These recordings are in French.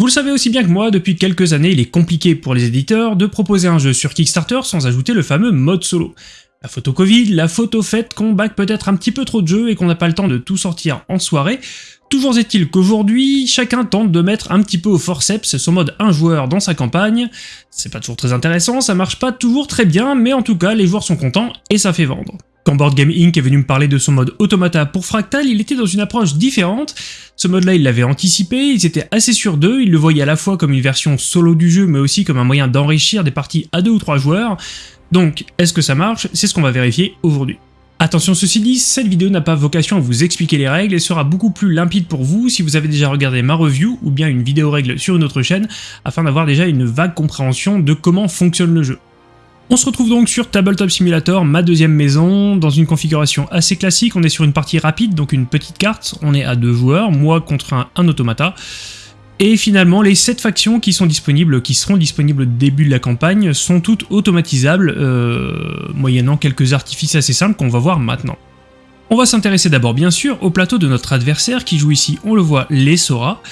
Vous le savez aussi bien que moi, depuis quelques années, il est compliqué pour les éditeurs de proposer un jeu sur Kickstarter sans ajouter le fameux mode solo. La photo Covid, la photo faite qu'on back peut-être un petit peu trop de jeux et qu'on n'a pas le temps de tout sortir en soirée, Toujours est-il qu'aujourd'hui, chacun tente de mettre un petit peu au forceps son mode un joueur dans sa campagne. C'est pas toujours très intéressant, ça marche pas toujours très bien, mais en tout cas, les joueurs sont contents et ça fait vendre. Board Game Inc. est venu me parler de son mode automata pour Fractal, il était dans une approche différente. Ce mode-là, il l'avait anticipé, ils étaient assez sûrs d'eux, ils le voyaient à la fois comme une version solo du jeu, mais aussi comme un moyen d'enrichir des parties à deux ou trois joueurs. Donc, est-ce que ça marche? C'est ce qu'on va vérifier aujourd'hui. Attention ceci dit, cette vidéo n'a pas vocation à vous expliquer les règles et sera beaucoup plus limpide pour vous si vous avez déjà regardé ma review ou bien une vidéo règle sur une autre chaîne afin d'avoir déjà une vague compréhension de comment fonctionne le jeu. On se retrouve donc sur Tabletop Simulator, ma deuxième maison, dans une configuration assez classique, on est sur une partie rapide, donc une petite carte, on est à deux joueurs, moi contre un, automata. Et finalement, les 7 factions qui sont disponibles, qui seront disponibles au début de la campagne, sont toutes automatisables, euh, moyennant quelques artifices assez simples qu'on va voir maintenant. On va s'intéresser d'abord bien sûr au plateau de notre adversaire qui joue ici, on le voit, les Sora.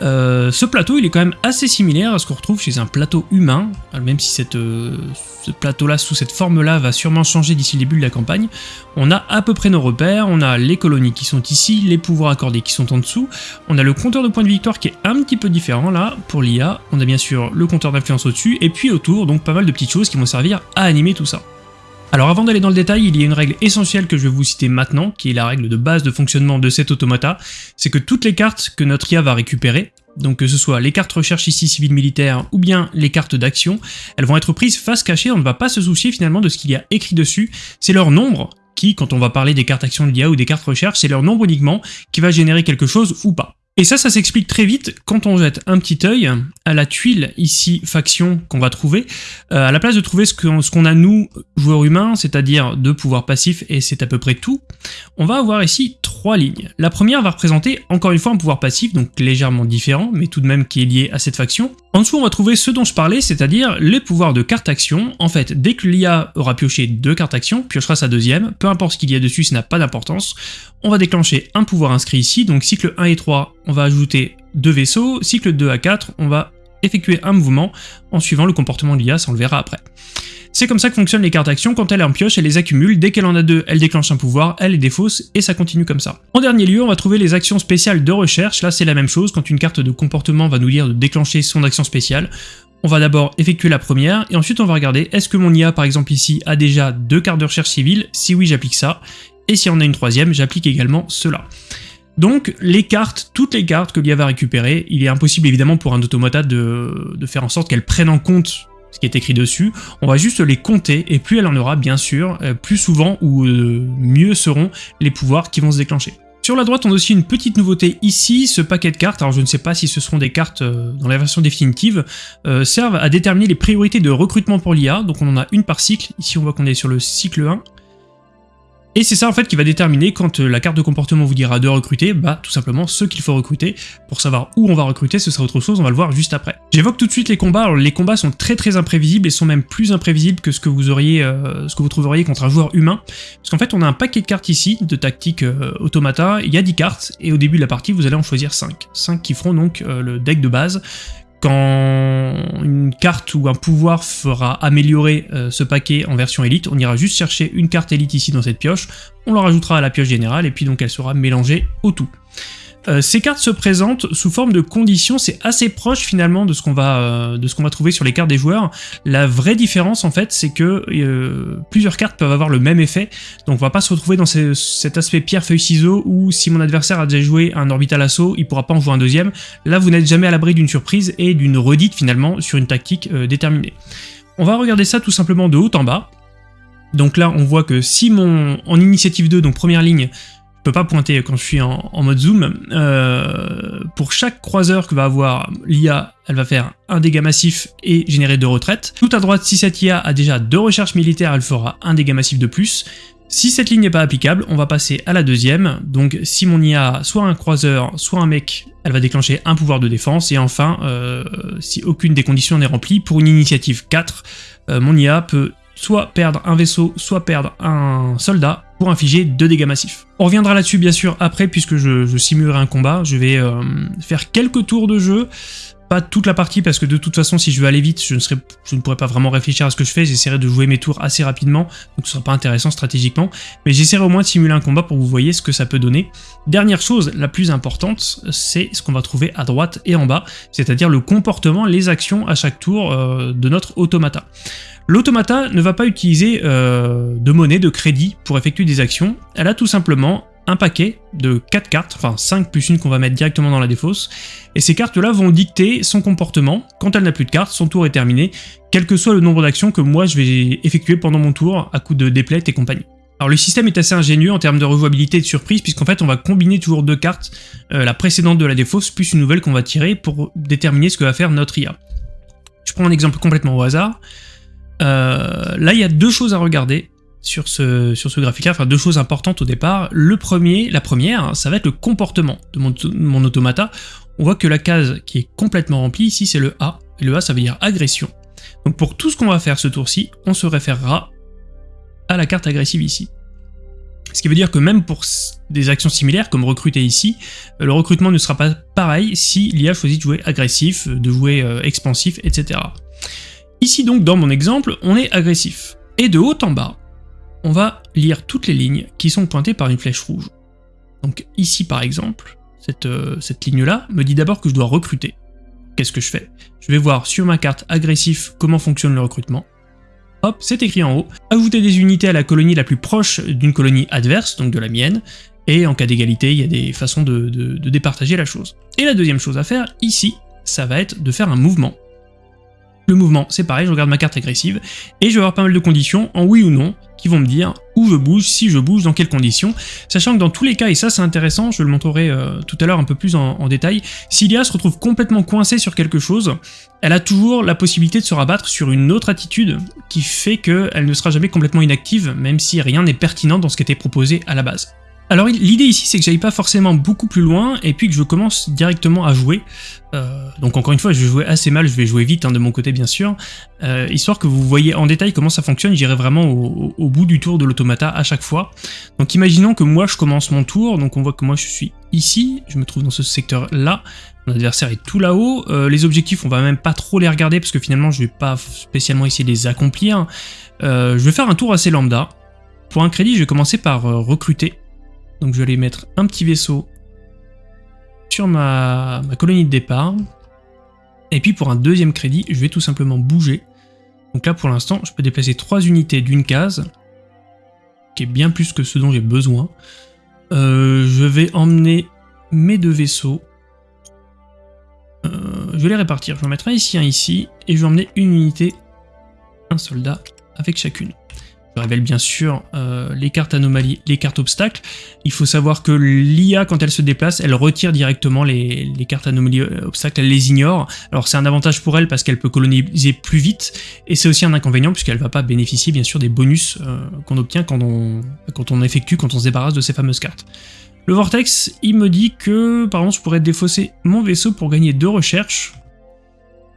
Euh, ce plateau il est quand même assez similaire à ce qu'on retrouve chez un plateau humain, même si euh, ce plateau-là, sous cette forme-là, va sûrement changer d'ici le début de la campagne. On a à peu près nos repères, on a les colonies qui sont ici, les pouvoirs accordés qui sont en dessous, on a le compteur de points de victoire qui est un petit peu différent là, pour l'IA, on a bien sûr le compteur d'influence au-dessus, et puis autour, donc pas mal de petites choses qui vont servir à animer tout ça. Alors avant d'aller dans le détail, il y a une règle essentielle que je vais vous citer maintenant, qui est la règle de base de fonctionnement de cet automata, c'est que toutes les cartes que notre IA va récupérer, donc que ce soit les cartes recherche ici civil-militaire ou bien les cartes d'action, elles vont être prises face cachée, on ne va pas se soucier finalement de ce qu'il y a écrit dessus, c'est leur nombre qui, quand on va parler des cartes action de l'IA ou des cartes recherche, c'est leur nombre uniquement qui va générer quelque chose ou pas. Et ça, ça s'explique très vite quand on jette un petit œil à la tuile ici faction qu'on va trouver. Euh, à la place de trouver ce qu'on ce a nous, joueurs humains, c'est-à-dire deux pouvoirs passifs et c'est à peu près tout, on va avoir ici trois lignes. La première va représenter encore une fois un pouvoir passif, donc légèrement différent, mais tout de même qui est lié à cette faction. En dessous, on va trouver ce dont je parlais, c'est-à-dire les pouvoirs de carte action. En fait, dès que l'IA aura pioché deux cartes action, piochera sa deuxième, peu importe ce qu'il y a dessus, ça n'a pas d'importance. On va déclencher un pouvoir inscrit ici, donc cycle 1 et 3, on va ajouter deux vaisseaux, cycle 2 à 4, on va effectuer un mouvement en suivant le comportement de l'IA, ça on le verra après. C'est comme ça que fonctionnent les cartes actions, quand elle est en pioche, elle les accumule, dès qu'elle en a deux, elle déclenche un pouvoir, elle les défausse, et ça continue comme ça. En dernier lieu, on va trouver les actions spéciales de recherche, là c'est la même chose, quand une carte de comportement va nous dire de déclencher son action spéciale, on va d'abord effectuer la première, et ensuite on va regarder est-ce que mon IA par exemple ici a déjà deux cartes de recherche civile, si oui j'applique ça, et si on a une troisième, j'applique également cela. Donc les cartes, toutes les cartes que l'IA va récupérer, il est impossible évidemment pour un automata de, faire en sorte qu'elle prenne en compte ce qui est écrit dessus, on va juste les compter, et plus elle en aura bien sûr, euh, plus souvent ou euh, mieux seront les pouvoirs qui vont se déclencher. Sur la droite, on a aussi une petite nouveauté ici, ce paquet de cartes, alors je ne sais pas si ce seront des cartes euh, dans la version définitive, servent à déterminer les priorités de recrutement pour l'IA, donc on en a une par cycle, ici on voit qu'on est sur le cycle 1, et c'est ça en fait qui va déterminer quand euh, la carte de comportement vous dira de recruter, bah tout simplement ce qu'il faut recruter. Pour savoir où on va recruter, ce sera autre chose, on va le voir juste après. J'évoque tout de suite les combats, alors les combats sont très très imprévisibles et sont même plus imprévisibles que ce que vous auriez, euh, ce que vous trouveriez contre un joueur humain. Parce qu'en fait on a un paquet de cartes ici, de tactique euh, automata, il y a 10 cartes, et au début de la partie vous allez en choisir 5. 5 qui feront donc le deck de base, quand une carte ou un pouvoir fera améliorer euh, ce paquet en version élite, on ira juste chercher une carte élite ici dans cette pioche, on la rajoutera à la pioche générale et puis donc elle sera mélangée au tout. Euh, ces cartes se présentent sous forme de conditions, c'est assez proche finalement de ce qu'on va, euh, de ce qu'on va trouver sur les cartes des joueurs. La vraie différence en fait, c'est que euh, plusieurs cartes peuvent avoir le même effet, donc on va pas se retrouver dans cet aspect pierre-feuille-ciseau où si mon adversaire a déjà joué un orbital assaut, il pourra pas en jouer un deuxième. Là, vous n'êtes jamais à l'abri d'une surprise et d'une redite finalement sur une tactique déterminée. On va regarder ça tout simplement de haut en bas. Donc là, on voit que si mon en initiative 2, donc première ligne, je peux pas pointer quand je suis en, mode zoom. Euh, pour chaque croiseur que va avoir l'IA, elle va faire un dégât massif et générer deux retraites. Tout à droite, si cette IA a déjà deux recherches militaires, elle fera un dégât massif de plus. Si cette ligne n'est pas applicable, on va passer à la deuxième. Donc si mon IA soit un croiseur, soit un mec, elle va déclencher un pouvoir de défense. Et enfin, euh, si aucune des conditions n'est remplie, pour une initiative 4, euh, mon IA peut soit perdre un vaisseau, soit perdre un soldat infliger deux dégâts massifs. On reviendra là-dessus bien sûr après puisque je, simulerai un combat, je vais euh, faire quelques tours de jeu, pas toute la partie parce que de toute façon si je veux aller vite je ne, serais, je ne pourrais pas vraiment réfléchir à ce que je fais, j'essaierai de jouer mes tours assez rapidement, donc ce sera pas intéressant stratégiquement, mais j'essaierai au moins de simuler un combat pour vous voyez ce que ça peut donner. Dernière chose, la plus importante, c'est ce qu'on va trouver à droite et en bas, c'est-à-dire le comportement, les actions à chaque tour euh, de notre automata. L'automata ne va pas utiliser euh, de monnaie, de crédit pour effectuer des actions, elle a tout simplement un paquet de 4 cartes, enfin 5 plus une qu'on va mettre directement dans la défausse, et ces cartes-là vont dicter son comportement. Quand elle n'a plus de cartes, son tour est terminé, quel que soit le nombre d'actions que moi je vais effectuer pendant mon tour à coup de déplète et compagnie. Alors le système est assez ingénieux en termes de rejouabilité et de surprise, puisqu'en fait on va combiner toujours deux cartes, euh, la précédente de la défausse, plus une nouvelle qu'on va tirer pour déterminer ce que va faire notre IA. Je prends un exemple complètement au hasard. Euh, là il y a deux choses à regarder sur ce, sur ce graphique enfin deux choses importantes au départ. Le premier, la première, ça va être le comportement de mon, mon automata. On voit que la case qui est complètement remplie ici, c'est le A. Et le A, ça veut dire agression. Donc pour tout ce qu'on va faire ce tour-ci, on se référera à la carte agressive ici. Ce qui veut dire que même pour des actions similaires, comme recruter ici, euh, le recrutement ne sera pas pareil si l'IA choisit de jouer agressif, de jouer euh, expansif, etc. Ici donc, dans mon exemple, on est agressif. Et de haut en bas, on va lire toutes les lignes qui sont pointées par une flèche rouge. Donc ici par exemple, cette, euh, ligne-là me dit d'abord que je dois recruter. Qu'est-ce que je fais? Je vais voir sur ma carte agressif comment fonctionne le recrutement. Hop, c'est écrit en haut. Ajouter des unités à la colonie la plus proche d'une colonie adverse, donc de la mienne, et en cas d'égalité, il y a des façons de départager la chose. Et la deuxième chose à faire, ici, ça va être de faire un mouvement. Le mouvement, c'est pareil, je regarde ma carte agressive, et je vais avoir pas mal de conditions, en oui ou non, qui vont me dire où je bouge, si je bouge, dans quelles conditions, sachant que dans tous les cas, et ça c'est intéressant, je le montrerai euh, tout à l'heure un peu plus en, détail, si l'IA se retrouve complètement coincée sur quelque chose, elle a toujours la possibilité de se rabattre sur une autre attitude qui fait qu'elle ne sera jamais complètement inactive, même si rien n'est pertinent dans ce qui était proposé à la base. Alors l'idée ici c'est que j'aille pas forcément beaucoup plus loin et puis que je commence directement à jouer. Euh, donc encore une fois je vais jouer assez mal, je vais jouer vite hein, de mon côté bien sûr, euh, histoire que vous voyez en détail comment ça fonctionne, j'irai vraiment au, bout du tour de l'automata à chaque fois. Donc imaginons que moi je commence mon tour, donc on voit que moi je suis ici, je me trouve dans ce secteur là, mon adversaire est tout là-haut, euh, les objectifs on va même pas trop les regarder parce que finalement je vais pas spécialement essayer de les accomplir. je vais faire un tour assez lambda. Pour un crédit je vais commencer par recruter donc je vais aller mettre un petit vaisseau sur ma, colonie de départ. Et puis pour un deuxième crédit, je vais tout simplement bouger. Donc là pour l'instant, je peux déplacer trois unités d'une case, qui est bien plus que ce dont j'ai besoin. Euh, je vais emmener mes deux vaisseaux. Euh, je vais les répartir. Je vais en mettre un ici, un ici, et je vais emmener une unité, un soldat, avec chacune. Je révèle bien sûr euh, les cartes anomalies, les cartes obstacles. Il faut savoir que l'IA, quand elle se déplace, elle retire directement les, cartes anomalies euh, obstacles, elle les ignore. Alors c'est un avantage pour elle parce qu'elle peut coloniser plus vite, et c'est aussi un inconvénient puisqu'elle va pas bénéficier bien sûr des bonus euh, qu'on obtient quand on, quand on effectue, quand on se débarrasse de ces fameuses cartes. Le Vortex, il me dit que par exemple je pourrais défausser mon vaisseau pour gagner deux recherches,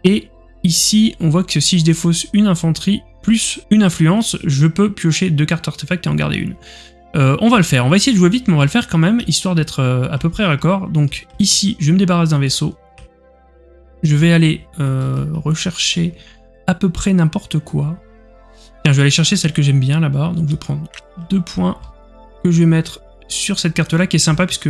et ici on voit que si je défausse une infanterie, plus une influence, je peux piocher deux cartes artefacts et en garder une. Euh, on va le faire, on va essayer de jouer vite, mais on va le faire quand même, histoire d'être euh, à peu près raccord. Donc ici, je me débarrasse d'un vaisseau. Je vais aller euh, rechercher à peu près n'importe quoi. Tiens, je vais aller chercher celle que j'aime bien là-bas. Donc je vais prendre deux points que je vais mettre sur cette carte-là, qui est sympa puisque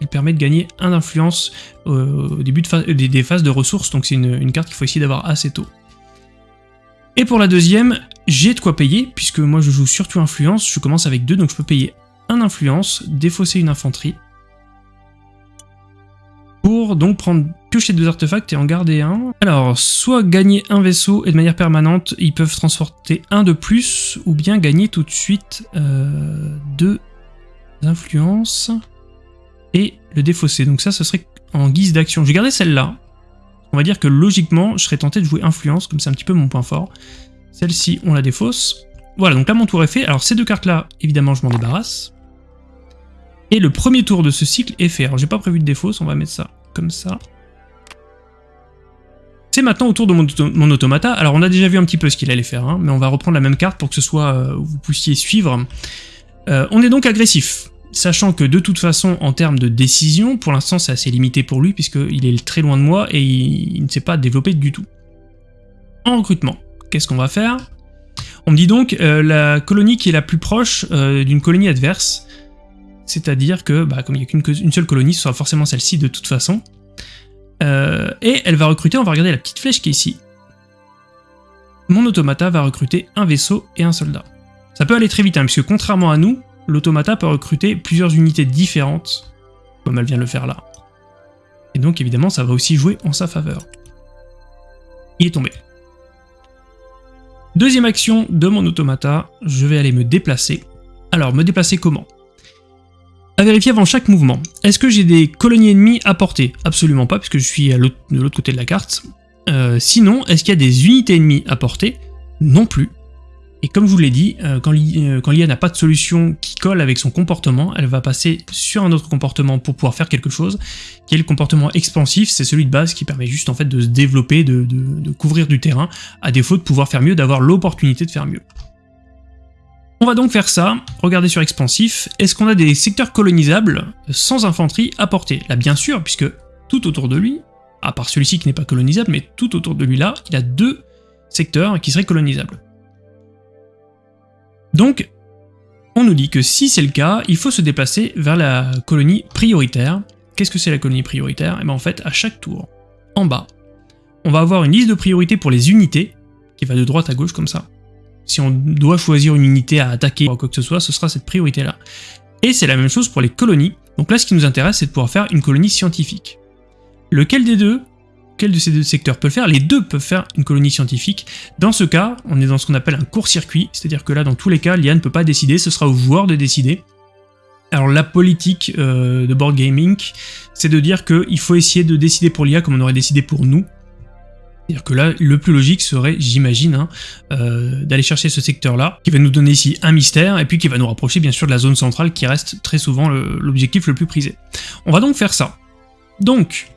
elle permet de gagner un d'influence au début des, phases de ressources. Donc c'est une, carte qu'il faut essayer d'avoir assez tôt. Et pour la deuxième, j'ai de quoi payer, puisque moi je joue surtout influence, je commence avec deux, donc je peux payer un influence, défausser une infanterie, pour donc prendre piocher deux artefacts et en garder un. Alors, soit gagner un vaisseau et de manière permanente, ils peuvent transporter un de plus, ou bien gagner tout de suite euh, deux influences et le défausser. Donc ça, ce serait en guise d'action. Je vais garder celle-là, on va dire que logiquement, je serais tenté de jouer influence, comme c'est un petit peu mon point fort. Celle-ci, on la défausse. Voilà, donc là mon tour est fait. Alors ces deux cartes-là, évidemment, je m'en débarrasse. Et le premier tour de ce cycle est fait. Alors j'ai pas prévu de défausse, on va mettre ça comme ça. C'est maintenant au tour de mon, automata. Alors on a déjà vu un petit peu ce qu'il allait faire, hein, mais on va reprendre la même carte pour que ce soit, euh, vous puissiez suivre. Euh, on est donc agressif. Sachant que de toute façon, en termes de décision, pour l'instant c'est assez limité pour lui, puisqu'il est très loin de moi et il, ne s'est pas développé du tout. En recrutement, qu'est-ce qu'on va faire? On me dit donc euh, la colonie qui est la plus proche euh, d'une colonie adverse, c'est-à-dire que, bah, comme il n'y a qu'une seule colonie, ce sera forcément celle-ci de toute façon. Euh, et elle va recruter, on va regarder la petite flèche qui est ici. Mon automata va recruter un vaisseau et un soldat. Ça peut aller très vite, hein, puisque contrairement à nous, l'automata peut recruter plusieurs unités différentes, comme elle vient de le faire là. Et donc évidemment, ça va aussi jouer en sa faveur. Il est tombé. Deuxième action de mon automata, je vais aller me déplacer. Alors, me déplacer comment? À vérifier avant chaque mouvement. Est-ce que j'ai des colonies ennemies à porter? Absolument pas, puisque je suis de l'autre côté de la carte. Euh, sinon, est-ce qu'il y a des unités ennemies à porter? Non plus. Et comme je vous l'ai dit, euh, euh, quand l'IA n'a pas de solution qui colle avec son comportement, elle va passer sur un autre comportement pour pouvoir faire quelque chose, qui est le comportement expansif, c'est celui de base qui permet juste en fait de se développer, de, de couvrir du terrain, à défaut de pouvoir faire mieux, d'avoir l'opportunité de faire mieux. On va donc faire ça, regardez sur expansif, est-ce qu'on a des secteurs colonisables sans infanterie à porter? Là bien sûr, puisque tout autour de lui, à part celui-ci qui n'est pas colonisable, mais tout autour de lui là, il a deux secteurs qui seraient colonisables. Donc, on nous dit que si c'est le cas, il faut se déplacer vers la colonie prioritaire. Qu'est-ce que c'est la colonie prioritaire? Et eh bien en fait, à chaque tour, en bas, on va avoir une liste de priorités pour les unités, qui va de droite à gauche comme ça. Si on doit choisir une unité à attaquer ou quoi que ce soit, ce sera cette priorité-là. Et c'est la même chose pour les colonies. Donc là, ce qui nous intéresse, c'est de pouvoir faire une colonie scientifique. Lequel des deux Quel de ces deux secteurs peut le faire Les deux peuvent faire une colonie scientifique. Dans ce cas, on est dans ce qu'on appelle un court-circuit, c'est-à-dire que là, dans tous les cas, l'IA ne peut pas décider, ce sera au joueur de décider. Alors la politique euh, de board gaming, c'est de dire qu'il faut essayer de décider pour l'IA comme on aurait décidé pour nous, c'est-à-dire que là, le plus logique serait, j'imagine, hein, euh, d'aller chercher ce secteur-là, qui va nous donner ici un mystère, et puis qui va nous rapprocher bien sûr de la zone centrale, qui reste très souvent l'objectif le, plus prisé. On va donc faire ça. Donc,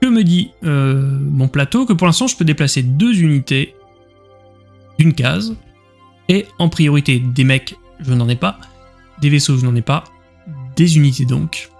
que me dit euh, mon plateau Que pour l'instant, je peux déplacer deux unités d'une case, et en priorité des mecs, je n'en ai pas, des vaisseaux, je n'en ai pas, des unités donc.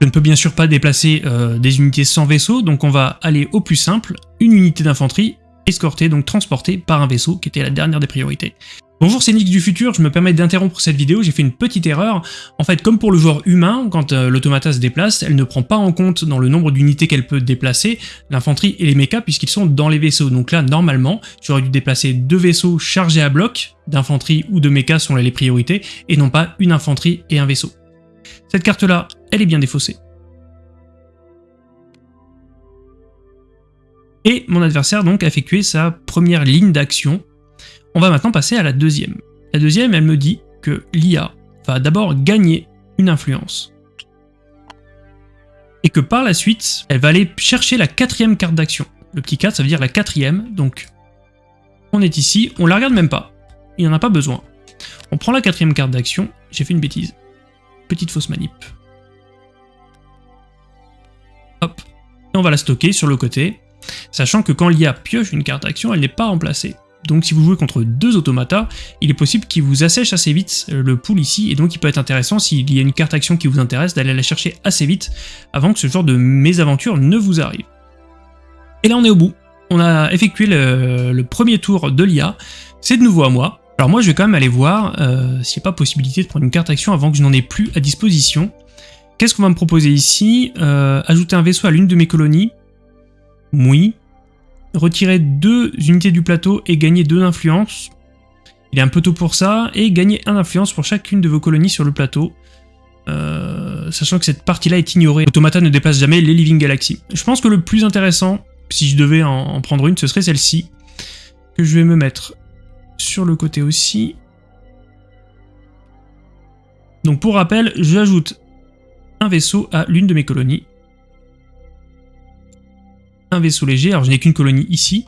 Je ne peux bien sûr pas déplacer euh, des unités sans vaisseau, donc on va aller au plus simple, une unité d'infanterie, escortée, donc transportée par un vaisseau, qui était la dernière des priorités. Bonjour, c'est Nick du futur, je me permets d'interrompre cette vidéo, j'ai fait une petite erreur. En fait, comme pour le joueur humain, quand euh, l'automata se déplace, elle ne prend pas en compte dans le nombre d'unités qu'elle peut déplacer l'infanterie et les mechas puisqu'ils sont dans les vaisseaux. Donc là, normalement, j'aurais dû déplacer deux vaisseaux chargés à bloc, d'infanterie ou de mechas sont les priorités, et non pas une infanterie et un vaisseau. Cette carte-là, elle est bien défaussée. Et mon adversaire donc a effectué sa première ligne d'action. On va maintenant passer à la deuxième. La deuxième, elle me dit que l'IA va d'abord gagner une influence. Et que par la suite, elle va aller chercher la quatrième carte d'action. Le petit 4, ça veut dire la quatrième, donc on est ici, on la regarde même pas. Il n'y en a pas besoin. On prend la quatrième carte d'action, j'ai fait une bêtise. Petite fausse manip. Hop. Et on va la stocker sur le côté, sachant que quand l'IA pioche une carte d'action, elle n'est pas remplacée. Donc si vous jouez contre deux automatas, il est possible qu'il vous assèche assez vite euh, le pool ici, et donc il peut être intéressant s'il y a une carte action qui vous intéresse d'aller la chercher assez vite avant que ce genre de mésaventure ne vous arrive. Et là on est au bout. On a effectué le, premier tour de l'IA, c'est de nouveau à moi. Alors moi je vais quand même aller voir euh, s'il n'y a pas possibilité de prendre une carte action avant que je n'en ai plus à disposition. Qu'est-ce qu'on va me proposer ici? Euh, Ajouter un vaisseau à l'une de mes colonies? Oui. Retirer deux unités du plateau et gagner deux d'influence. Il est un peu tôt pour ça. Et gagner un d'influence pour chacune de vos colonies sur le plateau. Euh, sachant que cette partie-là est ignorée. Automata ne dépasse jamais les Living Galaxy. Je pense que le plus intéressant, si je devais en prendre une, ce serait celle-ci. Que je vais me mettre sur le côté aussi. Donc pour rappel, j'ajoute un vaisseau à l'une de mes colonies. Un vaisseau léger, alors je n'ai qu'une colonie ici.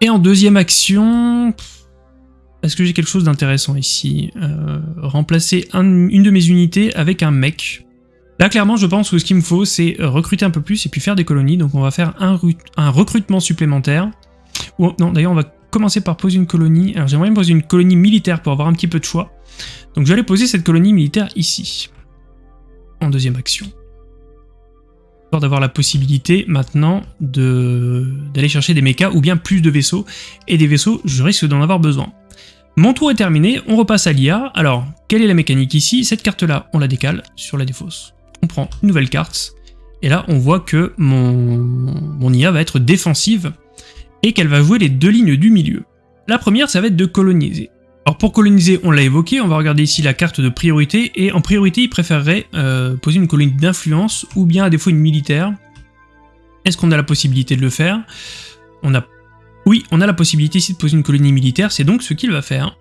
Et en deuxième action... Est-ce que j'ai quelque chose d'intéressant ici? Euh, Remplacer une de mes unités avec un mec. Là, clairement, je pense que ce qu'il me faut, c'est recruter un peu plus et puis faire des colonies. Donc on va faire un, recrutement supplémentaire. non, d'ailleurs, on va commencer par poser une colonie. Alors j'aimerais me poser une colonie militaire pour avoir un petit peu de choix. Donc je vais aller poser cette colonie militaire ici, en deuxième action. D'avoir la possibilité maintenant d'aller chercher des mechas ou bien plus de vaisseaux. Et des vaisseaux, je risque d'en avoir besoin. Mon tour est terminé, on repasse à l'IA. Alors, quelle est la mécanique ici? Cette carte-là, on la décale sur la défausse. On prend une nouvelle carte, et là, on voit que mon, mon IA va être défensive, et qu'elle va jouer les deux lignes du milieu. La première, ça va être de coloniser. Alors pour coloniser, on l'a évoqué, on va regarder ici la carte de priorité, et en priorité, il préférerait euh, poser une colonie d'influence, ou bien à défaut une militaire. Est-ce qu'on a la possibilité de le faire? On a... Oui, on a la possibilité ici de poser une colonie militaire, c'est donc ce qu'il va faire.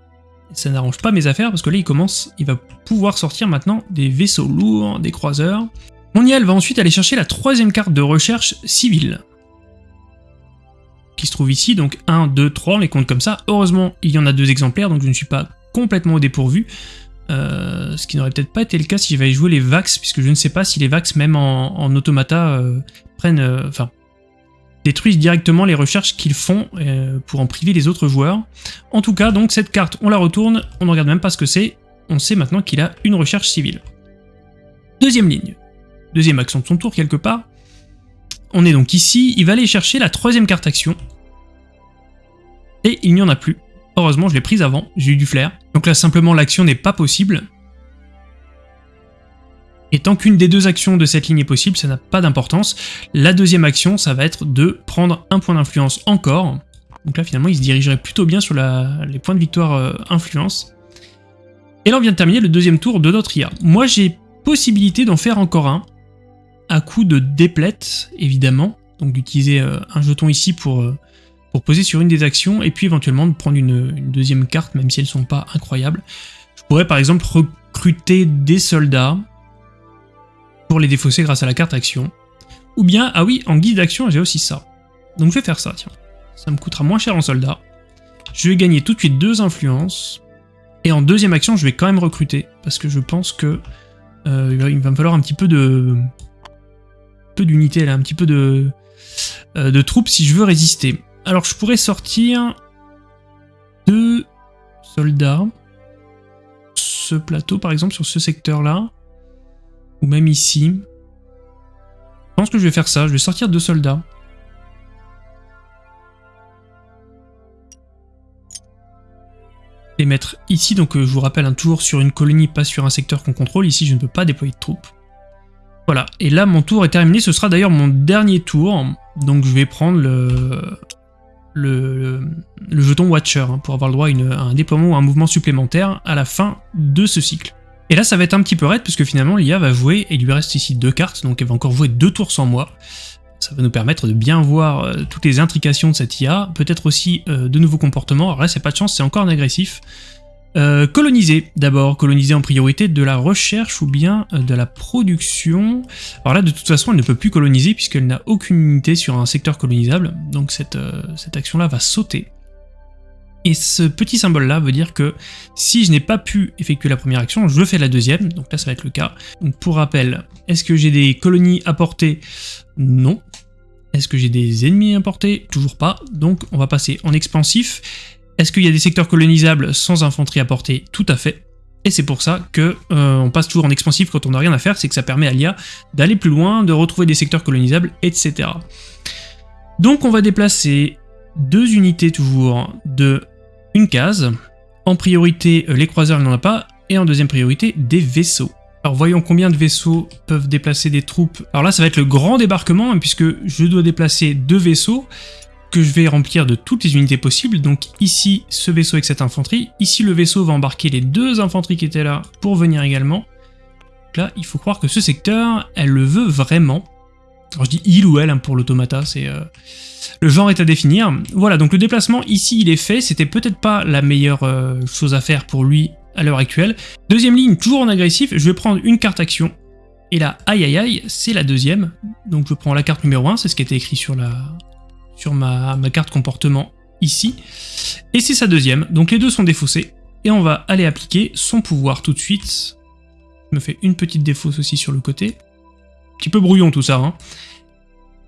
Ça n'arrange pas mes affaires, parce que là, il commence, il va pouvoir sortir maintenant des vaisseaux lourds, des croiseurs. Mon IL va ensuite aller chercher la troisième carte de recherche civile se trouve ici, donc 1, 2, 3, on les compte comme ça. Heureusement, il y en a deux exemplaires, donc je ne suis pas complètement au dépourvu. Euh, ce qui n'aurait peut-être pas été le cas si j'avais joué les Vax, puisque je ne sais pas si les Vax, même en, automata, euh, prennent... Euh, enfin, détruisent directement les recherches qu'ils font pour en priver les autres joueurs. En tout cas, donc cette carte, on la retourne, on ne regarde même pas ce que c'est, on sait maintenant qu'il a une recherche civile. Deuxième ligne. Deuxième action de son tour quelque part. On est donc ici, il va aller chercher la troisième carte action. Et il n'y en a plus. Heureusement, je l'ai prise avant, j'ai eu du flair. Donc là, simplement, l'action n'est pas possible. Et tant qu'une des deux actions de cette ligne est possible, ça n'a pas d'importance. La deuxième action, ça va être de prendre un point d'influence encore. Donc là, finalement, il se dirigerait plutôt bien sur les points de victoire euh, influence. Et là, on vient de terminer le deuxième tour de notre IA. Moi, j'ai possibilité d'en faire encore un à coup de déplète, évidemment, donc d'utiliser euh, un jeton ici pour, euh, pour poser sur une des actions, et puis éventuellement de prendre une, deuxième carte, même si elles sont pas incroyables. Je pourrais par exemple recruter des soldats pour les défausser grâce à la carte action. Ou bien, ah oui, en guise d'action, j'ai aussi ça. Donc je vais faire ça, tiens. Ça me coûtera moins cher en soldats. Je vais gagner tout de suite deux influences. Et en deuxième action, je vais quand même recruter, parce que je pense que euh, il va me falloir un petit peu de, peu d'unités, là, un petit peu de, euh, de troupes si je veux résister. Alors je pourrais sortir deux soldats. Ce plateau par exemple, sur ce secteur-là. Ou même ici. Je pense que je vais faire ça, je vais sortir deux soldats. Les mettre ici, donc euh, je vous rappelle, un tour sur une colonie, pas sur un secteur qu'on contrôle. Ici, je ne peux pas déployer de troupes. Voilà, et là mon tour est terminé, ce sera d'ailleurs mon dernier tour, donc je vais prendre le, le, jeton Watcher hein, pour avoir le droit à, un déploiement ou un mouvement supplémentaire à la fin de ce cycle. Et là ça va être un petit peu raide puisque finalement l'IA va jouer, et il lui reste ici deux cartes, donc elle va encore jouer deux tours sans moi. Ça va nous permettre de bien voir euh, toutes les intrications de cette IA, peut-être aussi euh, de nouveaux comportements, alors là c'est pas de chance, c'est encore un agressif, euh, coloniser, d'abord, coloniser en priorité de la recherche ou bien euh, de la production. Alors là, de toute façon, elle ne peut plus coloniser puisqu'elle n'a aucune unité sur un secteur colonisable, donc cette, euh, cette action-là va sauter. Et ce petit symbole-là veut dire que si je n'ai pas pu effectuer la première action, je fais la deuxième, donc là ça va être le cas. Donc pour rappel, est-ce que j'ai des colonies à porter? Non. Est-ce que j'ai des ennemis à porter? Toujours pas, donc on va passer en expansif. Est-ce qu'il y a des secteurs colonisables sans infanterie à portée Tout à fait. Et c'est pour ça que euh, on passe toujours en expansif quand on n'a rien à faire, c'est que ça permet à l'IA d'aller plus loin, de retrouver des secteurs colonisables, etc. Donc on va déplacer deux unités toujours de une case. En priorité, euh, les croiseurs, il n'en a pas. Et en deuxième priorité, des vaisseaux. Alors voyons combien de vaisseaux peuvent déplacer des troupes. Alors là, ça va être le grand débarquement, hein, puisque je dois déplacer deux vaisseaux que je vais remplir de toutes les unités possibles. Donc ici, ce vaisseau avec cette infanterie. Ici, le vaisseau va embarquer les deux infanteries qui étaient là pour venir également. Là, il faut croire que ce secteur, elle le veut vraiment. Alors je dis il ou elle hein, pour l'automata, c'est... Euh, le genre est à définir. Voilà, donc le déplacement ici, il est fait. C'était peut-être pas la meilleure euh, chose à faire pour lui à l'heure actuelle. Deuxième ligne, toujours en agressif, je vais prendre une carte action. Et là, aïe aïe aïe, c'est la deuxième. Donc je prends la carte numéro 1, c'est ce qui était écrit sur la, sur ma, carte comportement ici. Et c'est sa deuxième, donc les deux sont défaussés. Et on va aller appliquer son pouvoir tout de suite. Je me fais une petite défausse aussi sur le côté. Un petit peu brouillon tout ça. Hein.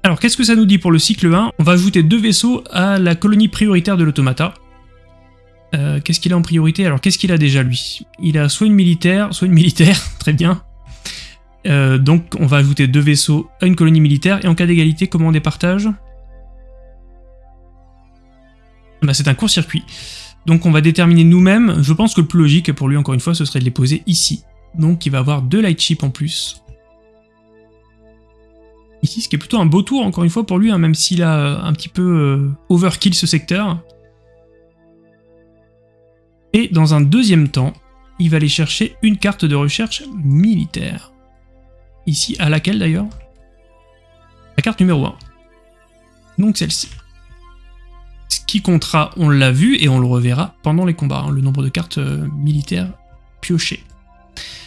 Alors, qu'est-ce que ça nous dit pour le cycle 1 On va ajouter deux vaisseaux à la colonie prioritaire de l'automata. Euh, qu'est-ce qu'il a en priorité? Alors, qu'est-ce qu'il a déjà, lui? Il a soit une militaire, soit une militaire, très bien. Euh, donc, on va ajouter deux vaisseaux à une colonie militaire, et en cas d'égalité, comment on départage bah, C'est un court-circuit. Donc, on va déterminer nous-mêmes, je pense que le plus logique pour lui, encore une fois, ce serait de les poser ici. Donc, il va avoir deux light ships en plus. Ici, ce qui est plutôt un beau tour, encore une fois, pour lui, hein, même s'il a euh, un petit peu euh, overkill ce secteur. Et dans un deuxième temps, il va aller chercher une carte de recherche militaire. Ici, à laquelle d'ailleurs? La carte numéro 1. Donc celle-ci. Ce qui comptera, on l'a vu et on le reverra pendant les combats, hein, le nombre de cartes euh, militaires piochées.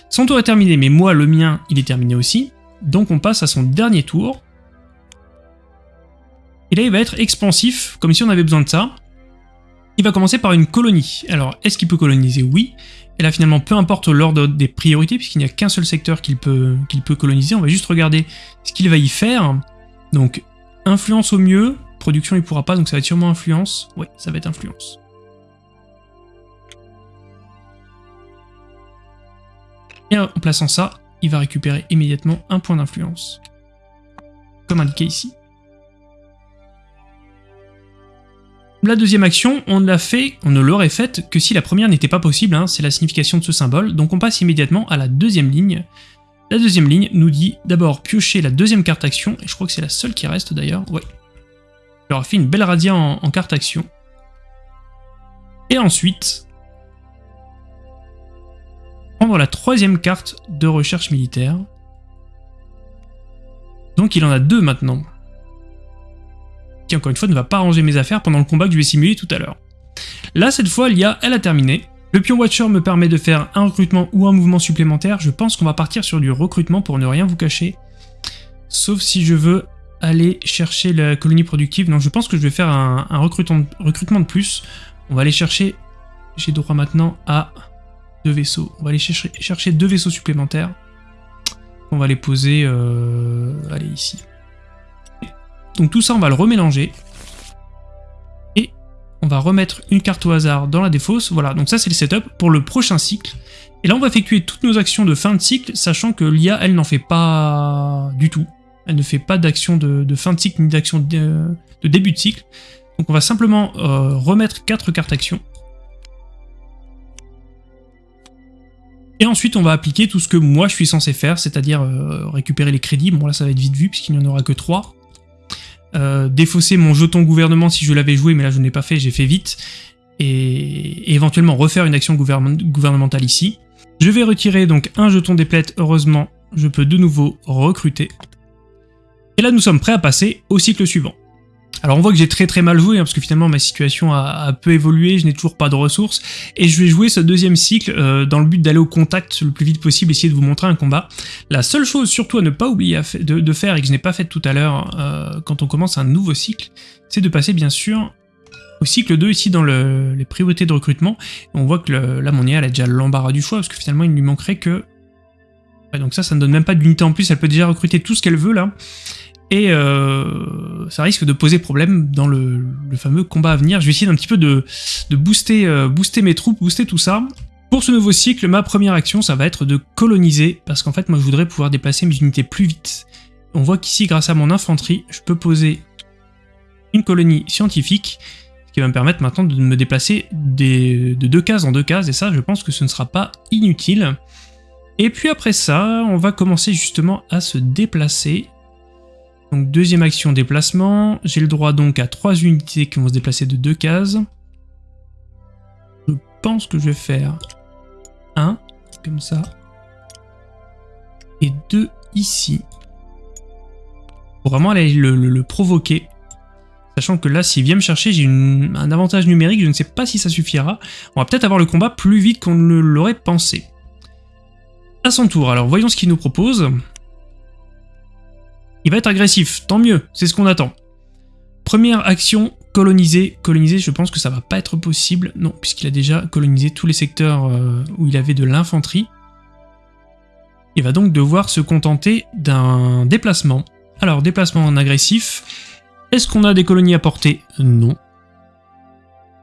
Son tour est terminé, mais moi, le mien, il est terminé aussi. Donc on passe à son dernier tour. Et là, il va être expansif, comme si on avait besoin de ça. Il va commencer par une colonie. Alors, est-ce qu'il peut coloniser? Oui. Et là, finalement, peu importe l'ordre des priorités, puisqu'il n'y a qu'un seul secteur qu'il peut, qu'il peut coloniser, on va juste regarder ce qu'il va y faire. Donc, influence au mieux, production il pourra pas, donc ça va être sûrement influence. Oui, ça va être influence. Et en plaçant ça, il va récupérer immédiatement un point d'influence. Comme indiqué ici. La deuxième action, on l'a fait, on ne l'aurait faite que si la première n'était pas possible, hein, c'est la signification de ce symbole, donc on passe immédiatement à la deuxième ligne. La deuxième ligne nous dit d'abord piocher la deuxième carte action, et je crois que c'est la seule qui reste d'ailleurs, ouais. Il aura fait une belle radia en carte action. Et ensuite, prendre la troisième carte de recherche militaire. Donc il en a deux maintenant. Qui encore une fois ne va pas ranger mes affaires pendant le combat que je vais simuler tout à l'heure. Là cette fois l'IA elle a terminé. Le pion Watcher me permet de faire un recrutement ou un mouvement supplémentaire. Je pense qu'on va partir sur du recrutement pour ne rien vous cacher. Sauf si je veux aller chercher la colonie productive. Donc je pense que je vais faire un, recrutement, recrutement de plus. On va aller chercher... J'ai droit maintenant à deux vaisseaux. On va aller chercher, deux vaisseaux supplémentaires. On va les poser, euh, allez, ici. Donc tout ça, on va le remélanger. Et on va remettre une carte au hasard dans la défausse. Voilà, donc ça c'est le setup pour le prochain cycle. Et là, on va effectuer toutes nos actions de fin de cycle, sachant que l'IA, elle n'en fait pas du tout. Elle ne fait pas d'action de, fin de cycle ni d'action de, début de cycle. Donc on va simplement euh, remettre quatre cartes actions. Et ensuite, on va appliquer tout ce que moi je suis censé faire, c'est-à-dire euh, récupérer les crédits. Bon, là, ça va être vite vu, puisqu'il n'y en aura que 3. Euh, défausser mon jeton gouvernement si je l'avais joué, mais là, je n'ai pas fait, j'ai fait vite. Et, éventuellement refaire une action gouvernementale ici. Je vais retirer donc un jeton des plaies, heureusement, je peux de nouveau recruter. Et là, nous sommes prêts à passer au cycle suivant. Alors on voit que j'ai très très mal joué, hein, parce que finalement ma situation a, peu évolué, je n'ai toujours pas de ressources, et je vais jouer ce deuxième cycle euh, dans le but d'aller au contact le plus vite possible, essayer de vous montrer un combat. La seule chose surtout à ne pas oublier de, faire, et que je n'ai pas fait tout à l'heure euh, quand on commence un nouveau cycle, c'est de passer bien sûr au cycle 2 ici dans les priorités de recrutement. On voit que là mon IA elle a déjà l'embarras du choix, parce que finalement il ne lui manquerait que... donc ça, ça ne donne même pas d'unité en plus, elle peut déjà recruter tout ce qu'elle veut là. Et euh, ça risque de poser problème dans le, fameux combat à venir. Je vais essayer d'un petit peu de, booster, euh, booster mes troupes, booster tout ça. Pour ce nouveau cycle, ma première action, ça va être de coloniser, parce qu'en fait, moi, je voudrais pouvoir déplacer mes unités plus vite. On voit qu'ici, grâce à mon infanterie, je peux poser une colonie scientifique, ce qui va me permettre maintenant de me déplacer de deux cases en deux cases, et ça, je pense que ce ne sera pas inutile. Et puis après ça, on va commencer justement à se déplacer donc deuxième action déplacement, j'ai le droit donc à trois unités qui vont se déplacer de deux cases. Je pense que je vais faire un, comme ça, et deux ici. Pour vraiment aller le, provoquer. Sachant que là, s'il vient me chercher, j'ai un avantage numérique, je ne sais pas si ça suffira. On va peut-être avoir le combat plus vite qu'on ne l'aurait pensé. À son tour, alors voyons ce qu'il nous propose. Il va être agressif, tant mieux, c'est ce qu'on attend. Première action, coloniser. Coloniser, je pense que ça va pas être possible. Non, puisqu'il a déjà colonisé tous les secteurs euh, où il avait de l'infanterie. Il va donc devoir se contenter d'un déplacement. Alors, déplacement en agressif. Est-ce qu'on a des colonies à portée Non.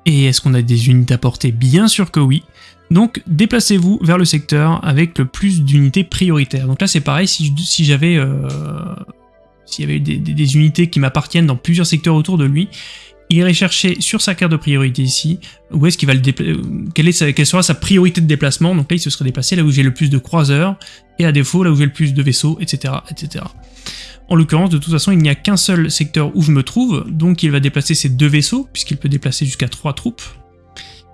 Et est-ce qu'on a des unités à portée Bien sûr que oui. Donc déplacez-vous vers le secteur avec le plus d'unités prioritaires. Donc là c'est pareil, si, j'avais... Euh, s'il y avait des, unités qui m'appartiennent dans plusieurs secteurs autour de lui, il irait chercher sur sa carte de priorité ici, où est-ce qu'il va le euh, quelle, quelle sera sa priorité de déplacement, donc là il se serait déplacé là où j'ai le plus de croiseurs, et à défaut là où j'ai le plus de vaisseaux, etc. etc. En l'occurrence, de toute façon, il n'y a qu'un seul secteur où je me trouve, donc il va déplacer ses deux vaisseaux, puisqu'il peut déplacer jusqu'à trois troupes.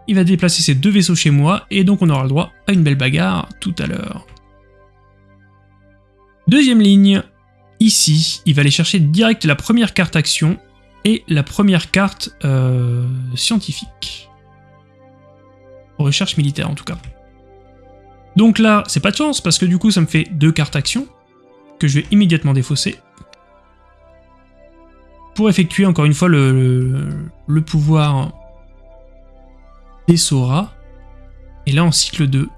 Il va déplacer ses deux vaisseaux chez moi, et donc on aura le droit à une belle bagarre tout à l'heure. Deuxième ligne, ici, il va aller chercher direct la première carte action, et la première carte euh, scientifique. Recherche militaire en tout cas. Donc là, c'est pas de chance, parce que du coup ça me fait deux cartes action, que je vais immédiatement défausser. Pour effectuer encore une fois le, le, pouvoir des Sora. Et là en cycle 2,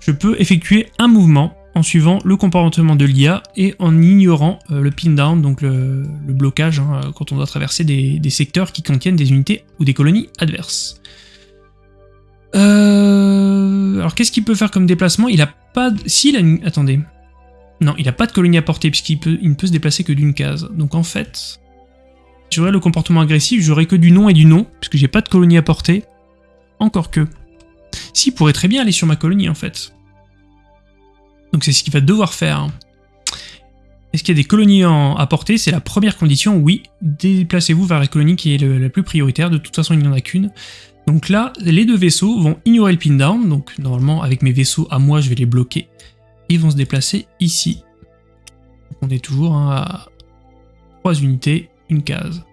je peux effectuer un mouvement en suivant le comportement de l'IA et en ignorant euh, le pin down, donc le, blocage, hein, quand on doit traverser des, secteurs qui contiennent des unités ou des colonies adverses. Euh, alors qu'est-ce qu'il peut faire comme déplacement? Il a pas... Si, il a... Attendez. Non, il a pas de colonie à portée, puisqu'il peut... Il ne peut se déplacer que d'une case. Donc en fait, j'aurais le comportement agressif, j'aurais que du non et du non, puisque j'ai pas de colonie à portée. Encore que. Si, il pourrait très bien aller sur ma colonie, en fait. Donc c'est ce qu'il va devoir faire. Est-ce qu'il y a des colonies à portée C'est la première condition, oui. Déplacez-vous vers la colonie qui est la plus prioritaire, de toute façon il n'y en a qu'une. Donc là, les deux vaisseaux vont ignorer le pin down, donc normalement avec mes vaisseaux à moi je vais les bloquer. Ils vont se déplacer ici. on est toujours hein, à 3 unités, une case.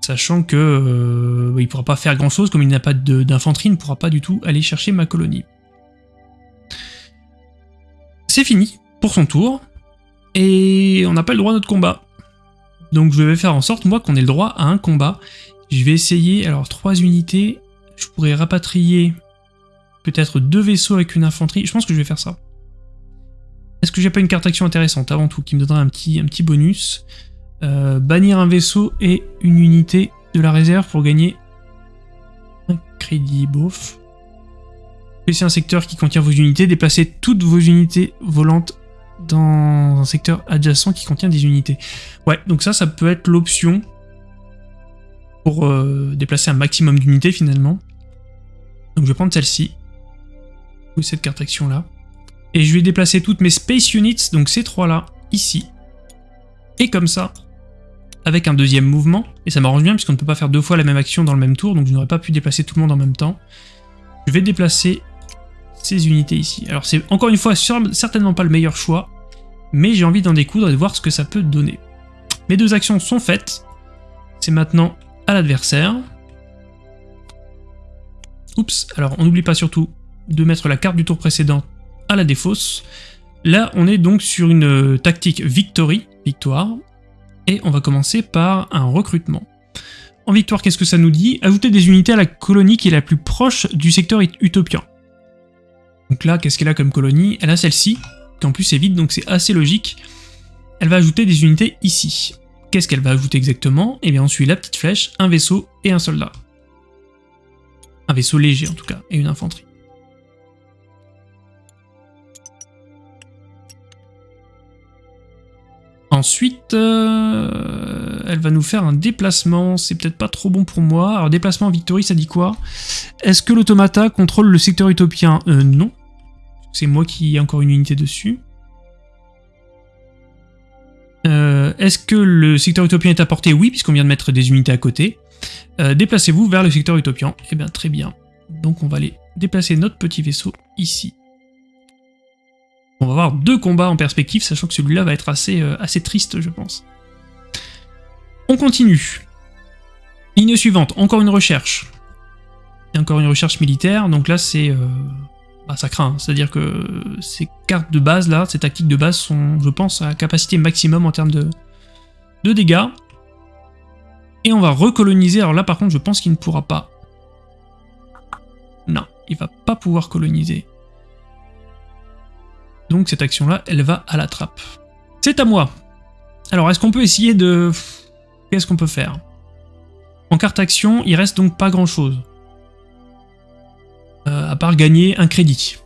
Sachant que euh, il ne pourra pas faire grand chose, comme il n'a pas d'infanterie, il ne pourra pas du tout aller chercher ma colonie c'est fini pour son tour, et on n'a pas le droit à notre combat. Donc je vais faire en sorte, moi, qu'on ait le droit à un combat. Je vais essayer, alors trois unités, je pourrais rapatrier peut-être deux vaisseaux avec une infanterie, je pense que je vais faire ça. Est-ce que j'ai pas une carte action intéressante avant tout, qui me donnera un petit, bonus? Euh, Bannir un vaisseau et une unité de la réserve pour gagner un crédit, bof c'est un secteur qui contient vos unités, déplacez toutes vos unités volantes dans un secteur adjacent qui contient des unités. Ouais, donc ça, ça peut être l'option pour euh, déplacer un maximum d'unités finalement. Donc je vais prendre celle-ci, ou cette carte action là, et je vais déplacer toutes mes Space Units, donc ces trois-là, ici. Et comme ça, avec un deuxième mouvement, et ça m'arrange bien puisqu'on ne peut pas faire deux fois la même action dans le même tour, donc je n'aurais pas pu déplacer tout le monde en même temps. Je vais déplacer ces unités ici. Alors c'est encore une fois certainement pas le meilleur choix, mais j'ai envie d'en découdre et de voir ce que ça peut donner. Mes deux actions sont faites, c'est maintenant à l'adversaire. Oups, alors on n'oublie pas surtout de mettre la carte du tour précédent à la défausse. Là, on est donc sur une euh, tactique victory, victoire, et on va commencer par un recrutement. En victoire, qu'est-ce que ça nous dit? Ajouter des unités à la colonie qui est la plus proche du secteur utopien. Donc là, qu'est-ce qu'elle a comme colonie? Elle a celle-ci, qui en plus est vide, donc c'est assez logique. Elle va ajouter des unités ici. Qu'est-ce qu'elle va ajouter exactement? Eh bien on suit la petite flèche, un vaisseau et un soldat. Un vaisseau léger en tout cas, et une infanterie. Ensuite, euh, elle va nous faire un déplacement, c'est peut-être pas trop bon pour moi. Alors déplacement Victory, ça dit quoi? Est-ce que l'automata contrôle le secteur utopien? Euh, Non. C'est moi qui ai encore une unité dessus. Euh, est-ce que le secteur utopien est apporté Oui, puisqu'on vient de mettre des unités à côté. Déplacez-vous vers le secteur utopien. Eh bien, très bien. Donc on va aller déplacer notre petit vaisseau ici. On va avoir deux combats en perspective, sachant que celui-là va être assez, euh, assez triste, je pense. On continue. Ligne suivante, encore une recherche. Et encore une recherche militaire, donc là c'est... Euh, bah, ça craint, c'est-à-dire que ces cartes de base là, ces tactiques de base sont, je pense, à capacité maximum en termes de, de dégâts. Et on va recoloniser, alors là par contre je pense qu'il ne pourra pas. Non, il va pas pouvoir coloniser. Donc cette action-là, elle va à la trappe. C'est à moi Alors, est-ce qu'on peut essayer de... Qu'est-ce qu'on peut faire? En carte action, il reste donc pas grand-chose. Euh, à part gagner un crédit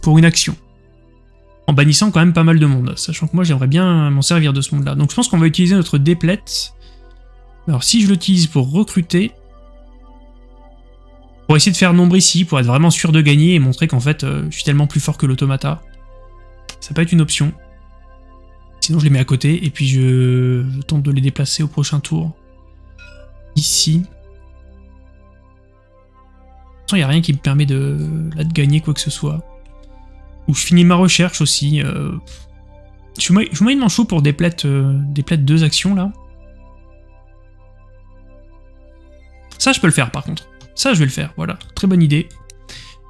pour une action. En bannissant quand même pas mal de monde, sachant que moi j'aimerais bien m'en servir de ce monde-là. Donc je pense qu'on va utiliser notre déplète. Alors si je l'utilise pour recruter, pour essayer de faire nombre ici, pour être vraiment sûr de gagner et montrer qu'en fait euh, je suis tellement plus fort que l'automata, ça peut être une option. Sinon je les mets à côté et puis je, tente de les déplacer au prochain tour. Ici. Il n'y a rien qui me permet de, là, de gagner quoi que ce soit. Ou je finis ma recherche aussi. Euh, je suis moyennement chaud pour des euh, deux actions là. Ça je peux le faire par contre. Ça je vais le faire, voilà. Très bonne idée.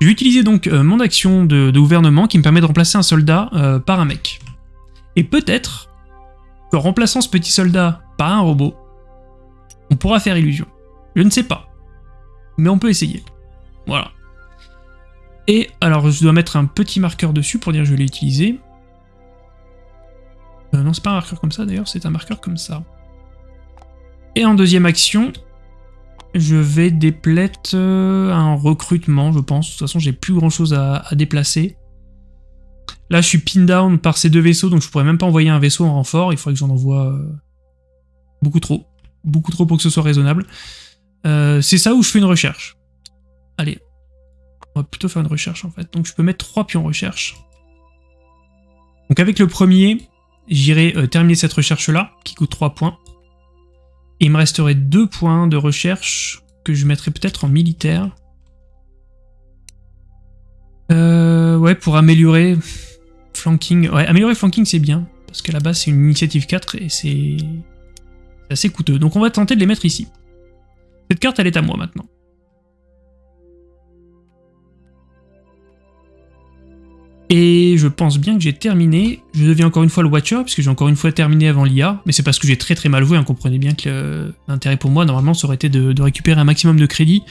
Je vais utiliser donc euh, mon action de, gouvernement qui me permet de remplacer un soldat par un mec. Et peut-être qu'en remplaçant ce petit soldat par un robot, on pourra faire illusion. Je ne sais pas. Mais on peut essayer. Voilà. Et alors je dois mettre un petit marqueur dessus pour dire que je l'ai utilisé. Euh, non, c'est pas un marqueur comme ça d'ailleurs, c'est un marqueur comme ça. Et en deuxième action, je vais dépleter euh, un recrutement, je pense. De toute façon, j'ai plus grand chose à, déplacer. Là, je suis pin down par ces deux vaisseaux, donc je pourrais même pas envoyer un vaisseau en renfort. Il faudrait que j'en envoie euh, beaucoup trop. Beaucoup trop pour que ce soit raisonnable. c'est ça où je fais une recherche. Allez, on va plutôt faire une recherche en fait. Donc je peux mettre 3 pions recherche. Donc avec le premier, j'irai euh, terminer cette recherche-là, qui coûte 3 points. Il me resterait 2 points de recherche que je mettrai peut-être en militaire. Euh, ouais, pour améliorer flanking. Ouais, améliorer flanking c'est bien, parce qu'à la base c'est une initiative 4 et c'est assez coûteux. Donc on va tenter de les mettre ici. Cette carte elle est à moi maintenant. Et je pense bien que j'ai terminé. Je deviens encore une fois le Watcher, puisque j'ai encore une fois terminé avant l'IA, mais c'est parce que j'ai très très mal joué, hein, comprenez bien que l'intérêt pour moi, normalement, ça aurait été de, récupérer un maximum de crédit,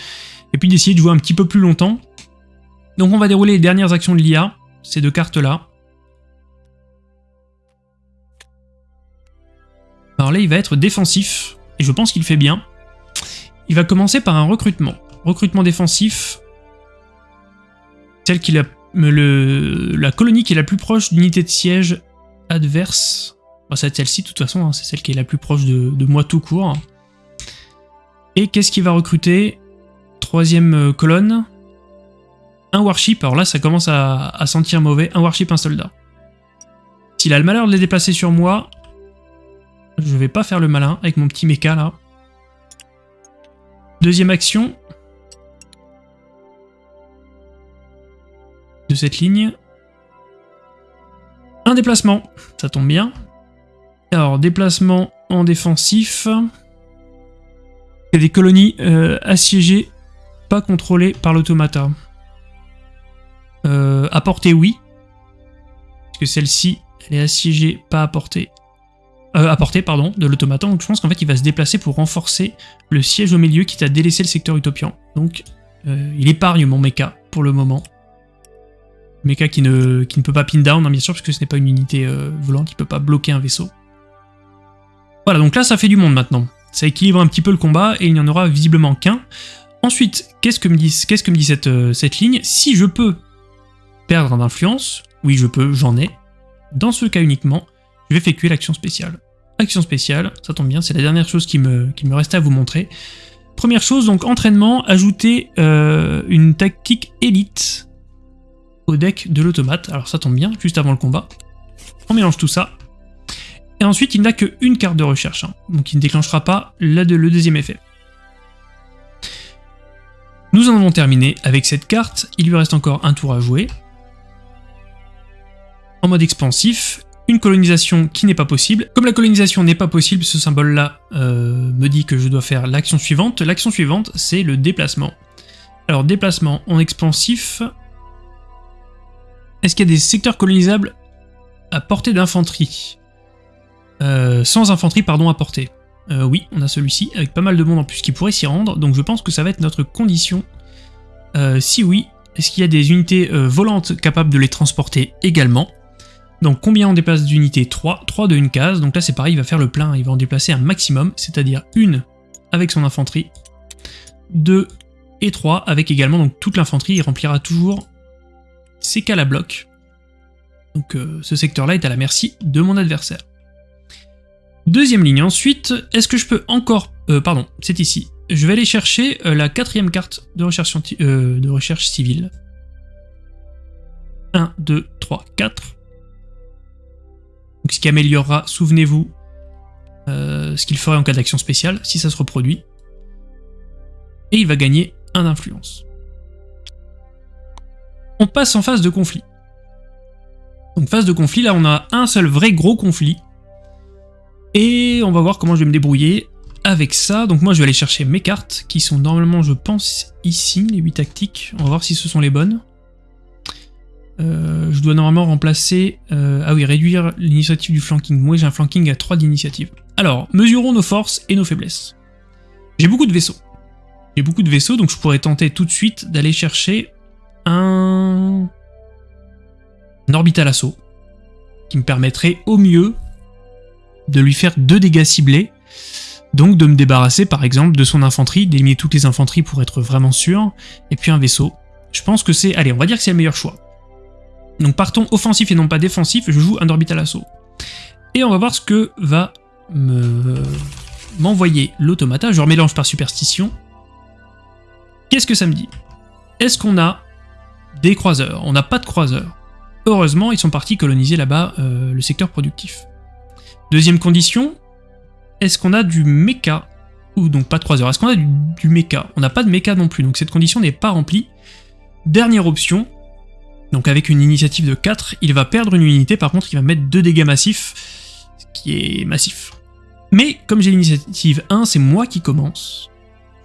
et puis d'essayer de jouer un petit peu plus longtemps. Donc on va dérouler les dernières actions de l'IA, ces deux cartes-là. Alors là, il va être défensif, et je pense qu'il fait bien. Il va commencer par un recrutement. Recrutement défensif, tel qu'il a le, la colonie qui est la plus proche d'unité de siège adverse, bah, c'est celle-ci de toute façon, hein, c'est celle qui est la plus proche de, moi tout court. Et qu'est-ce qu'il va recruter? Troisième euh, colonne, un warship, alors là ça commence à, sentir mauvais, un warship, un soldat. S'il a le malheur de les déplacer sur moi, je vais pas faire le malin avec mon petit mecha là. Deuxième action, de cette ligne. Un déplacement, ça tombe bien. Alors, déplacement en défensif. A des colonies euh, assiégées, pas contrôlées par l'automata. Euh, à portée, oui. Parce que celle-ci, elle est assiégée, pas à portée. Euh, portée, pardon, de l'automata. Donc je pense qu'en fait, il va se déplacer pour renforcer le siège au milieu qui t'a délaissé le secteur utopian. Donc, euh, il épargne mon mecha pour le moment. Mecha qui ne, ne peut pas pin down, hein, bien sûr, parce que ce n'est pas une unité euh, volante qui peut pas bloquer un vaisseau. Voilà, donc là, ça fait du monde maintenant. Ça équilibre un petit peu le combat, et il n'y en aura visiblement qu'un. Ensuite, qu'est-ce que me dit, euh, cette ligne? Si je peux perdre en influence, oui, je peux, j'en ai. Dans ce cas uniquement, je vais effectuer l'action spéciale. Action spéciale, ça tombe bien, c'est la dernière chose qui me, qui restait à vous montrer. Première chose, donc entraînement, ajouter euh, une tactique élite au deck de l'automate. Alors ça tombe bien, juste avant le combat. On mélange tout ça. Et ensuite, il n'a qu'une carte de recherche, hein. donc il ne déclenchera pas le deuxième effet. Nous en avons terminé avec cette carte, il lui reste encore un tour à jouer. En mode expansif, une colonisation qui n'est pas possible. Comme la colonisation n'est pas possible, ce symbole-là euh, me dit que je dois faire l'action suivante. L'action suivante, c'est le déplacement. Alors déplacement en expansif, est-ce qu'il y a des secteurs colonisables à portée d'infanterie euh, Sans infanterie, pardon, à portée. Euh, oui, on a celui-ci, avec pas mal de monde en plus qui pourrait s'y rendre, donc je pense que ça va être notre condition. Euh, si oui, est-ce qu'il y a des unités volantes capables de les transporter également? Donc combien on déplace d'unités? 3, 3 de une case, donc là c'est pareil, il va faire le plein, il va en déplacer un maximum, c'est-à-dire une avec son infanterie, 2 et 3 avec également donc toute l'infanterie, il remplira toujours ses cales à bloc. Donc euh, ce secteur-là est à la merci de mon adversaire. Deuxième ligne ensuite, est-ce que je peux encore... Euh, pardon, c'est ici. Je vais aller chercher euh, la quatrième carte de recherche, civile. 1, 2, 3, 4. Donc ce qui améliorera, souvenez-vous, ce qu'il ferait en cas d'action spéciale, si ça se reproduit. Et il va gagner un d'influence. On passe en phase de conflit. Donc phase de conflit, là on a un seul vrai gros conflit. Et on va voir comment je vais me débrouiller avec ça. Donc moi je vais aller chercher mes cartes, qui sont normalement je pense ici, les 8 tactiques. On va voir si ce sont les bonnes. Euh, je dois normalement remplacer... Euh, ah oui, réduire l'initiative du flanking. Moi j'ai un flanking à 3 d'initiative. Alors, mesurons nos forces et nos faiblesses. J'ai beaucoup de vaisseaux. J'ai beaucoup de vaisseaux, donc je pourrais tenter tout de suite d'aller chercher un... orbital assaut, qui me permettrait au mieux de lui faire deux dégâts ciblés, donc de me débarrasser par exemple de son infanterie, d'éliminer toutes les infanteries pour être vraiment sûr, et puis un vaisseau. Je pense que c'est... Allez, on va dire que c'est le meilleur choix. Donc partons offensif et non pas défensif, je joue un orbital assaut. Et on va voir ce que va m'envoyer l'automata, je remélange par superstition. Qu'est-ce que ça me dit? Est-ce qu'on a des croiseurs On n'a pas de croiseurs. Heureusement, ils sont partis coloniser là-bas euh, le secteur productif. Deuxième condition, est-ce qu'on a du mecha Ou donc pas de croiseurs, est-ce qu'on a du, mecha? On n'a pas de mecha non plus, donc cette condition n'est pas remplie. Dernière option, donc avec une initiative de 4, il va perdre une unité, par contre il va mettre 2 dégâts massifs, ce qui est massif. Mais comme j'ai l'initiative 1, c'est moi qui commence.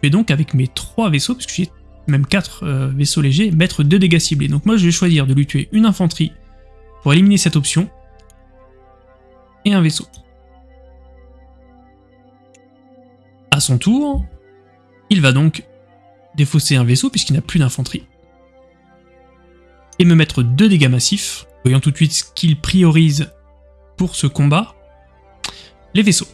Je donc avec mes 3 vaisseaux, puisque j'ai même 4 euh, vaisseaux légers, mettre 2 dégâts ciblés. Donc moi je vais choisir de lui tuer une infanterie pour éliminer cette option, et un vaisseau. À son tour, il va donc défausser un vaisseau puisqu'il n'a plus d'infanterie, et me mettre 2 dégâts massifs, voyant tout de suite ce qu'il priorise pour ce combat, les vaisseaux.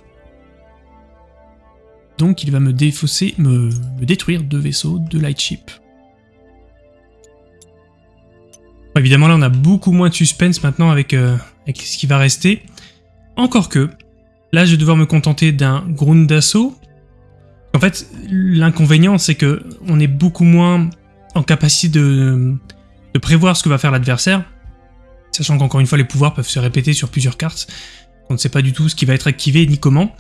Donc il va me défausser, me, détruire deux vaisseaux, deux lightship. évidemment là on a beaucoup moins de suspense maintenant avec, euh, avec ce qui va rester. Encore que, là je vais devoir me contenter d'un ground d'assaut. En fait, l'inconvénient c'est que on est beaucoup moins en capacité de, de prévoir ce que va faire l'adversaire, sachant qu'encore une fois les pouvoirs peuvent se répéter sur plusieurs cartes, on ne sait pas du tout ce qui va être activé ni comment.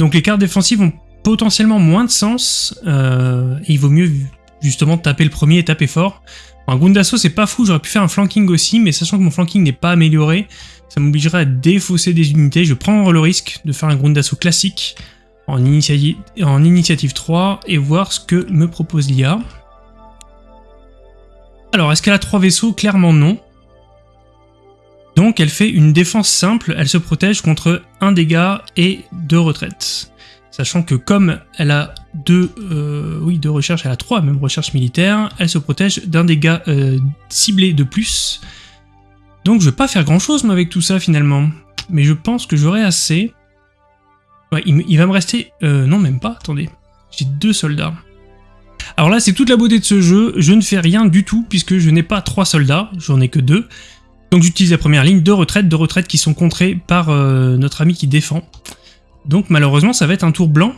Donc les cartes défensives ont potentiellement moins de sens, euh, il vaut mieux justement taper le premier et taper fort. Un Ground d'assaut c'est pas fou, j'aurais pu faire un flanking aussi, mais sachant que mon flanking n'est pas amélioré, ça m'obligerait à défausser des unités, je prends le risque de faire un Ground d'assaut classique en, en initiative 3 et voir ce que me propose l'IA. Alors, est-ce qu'elle a 3 vaisseaux? Clairement non. Donc elle fait une défense simple, elle se protège contre un dégât et deux retraites. Sachant que comme elle a deux, euh, oui, deux recherches, elle a trois même recherches militaires, elle se protège d'un dégât euh, ciblé de plus. Donc je vais pas faire grand chose avec tout ça finalement. Mais je pense que j'aurai assez. Ouais, il, va me rester... Euh, non même pas, attendez. J'ai deux soldats. Alors là c'est toute la beauté de ce jeu, je ne fais rien du tout puisque je n'ai pas trois soldats, j'en ai que deux. Donc j'utilise la première ligne, deux retraites, deux retraites qui sont contrées par notre ami qui défend. Donc malheureusement ça va être un tour blanc.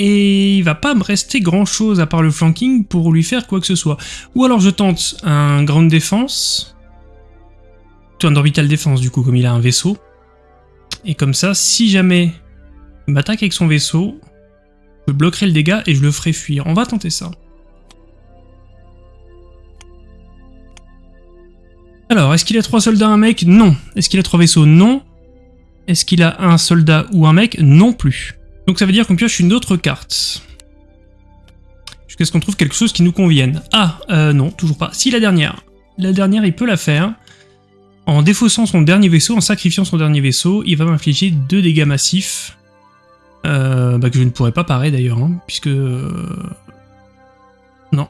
Et il va pas me rester grand chose à part le flanking pour lui faire quoi que ce soit. Ou alors je tente un ground défense. Un orbital défense du coup comme il a un vaisseau. Et comme ça, si jamais il m'attaque avec son vaisseau, je bloquerai le dégât et je le ferai fuir. On va tenter ça. Alors, est-ce qu'il a trois soldats, un mec? Non. Est-ce qu'il a trois vaisseaux? Non. Est-ce qu'il a un soldat ou un mec Non plus. Donc ça veut dire qu'on pioche une autre carte. Jusqu'à ce qu'on trouve quelque chose qui nous convienne. Ah, euh, non, toujours pas. Si, la dernière. La dernière, il peut la faire. En défaussant son dernier vaisseau, en sacrifiant son dernier vaisseau, il va m'infliger deux dégâts massifs. Euh, bah, que je ne pourrais pas parer d'ailleurs, hein, puisque... Euh, non.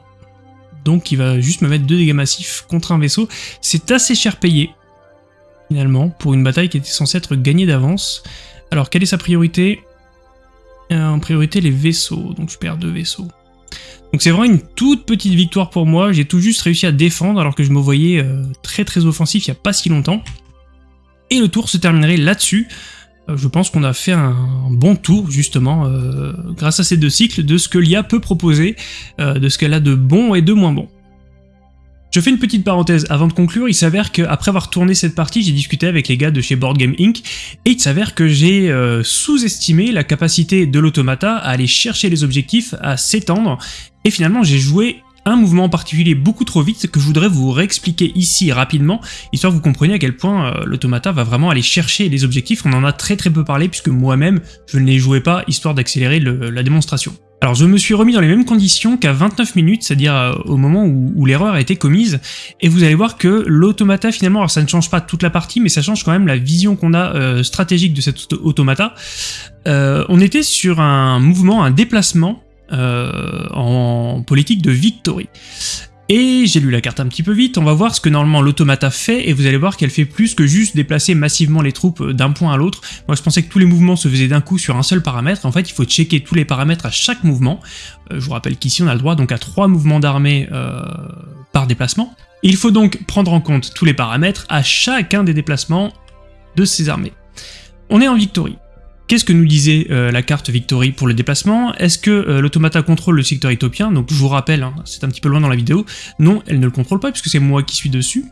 Donc il va juste me mettre deux dégâts massifs contre un vaisseau. C'est assez cher payé. Finalement, pour une bataille qui était censée être gagnée d'avance. Alors, quelle est sa priorité? Euh, En priorité, les vaisseaux, donc je perds deux vaisseaux. Donc c'est vraiment une toute petite victoire pour moi, j'ai tout juste réussi à défendre alors que je me voyais euh, très très offensif il n'y a pas si longtemps. Et le tour se terminerait là-dessus. Euh, je pense qu'on a fait un bon tour justement grâce à ces deux cycles de ce que l'IA peut proposer, de ce qu'elle a de bon et de moins bon. Je fais une petite parenthèse avant de conclure, il s'avère qu'après avoir tourné cette partie, j'ai discuté avec les gars de chez Board Game Inc. et il s'avère que j'ai euh, sous-estimé la capacité de l'automata à aller chercher les objectifs, à s'étendre, et finalement j'ai joué un mouvement en particulier beaucoup trop vite que je voudrais vous réexpliquer ici rapidement, histoire que vous compreniez à quel point euh, l'automata va vraiment aller chercher les objectifs, on en a très très peu parlé puisque moi-même je ne les jouais pas, histoire d'accélérer la démonstration. Alors je me suis remis dans les mêmes conditions qu'à 29 minutes, c'est-à-dire euh, au moment où, l'erreur a été commise, et vous allez voir que l'automata finalement, alors ça ne change pas toute la partie, mais ça change quand même la vision qu'on a euh, stratégique de cet automata. Euh, on était sur un mouvement, un déplacement en politique de victory. Et j'ai lu la carte un petit peu vite, on va voir ce que normalement l'automata fait, et vous allez voir qu'elle fait plus que juste déplacer massivement les troupes euh, d'un point à l'autre. Moi je pensais que tous les mouvements se faisaient d'un coup sur un seul paramètre, en fait il faut checker tous les paramètres à chaque mouvement. Euh, je vous rappelle qu'ici on a le droit donc à trois mouvements d'armée euh, par déplacement. Il faut donc prendre en compte tous les paramètres à chacun des déplacements de ces armées. On est en victory. Qu'est-ce que nous disait euh, la carte Victory pour le déplacement? Est-ce que euh, l'automata contrôle le secteur éthiopien? Donc je vous rappelle, hein, c'est un petit peu loin dans la vidéo, non, elle ne le contrôle pas puisque c'est moi qui suis dessus.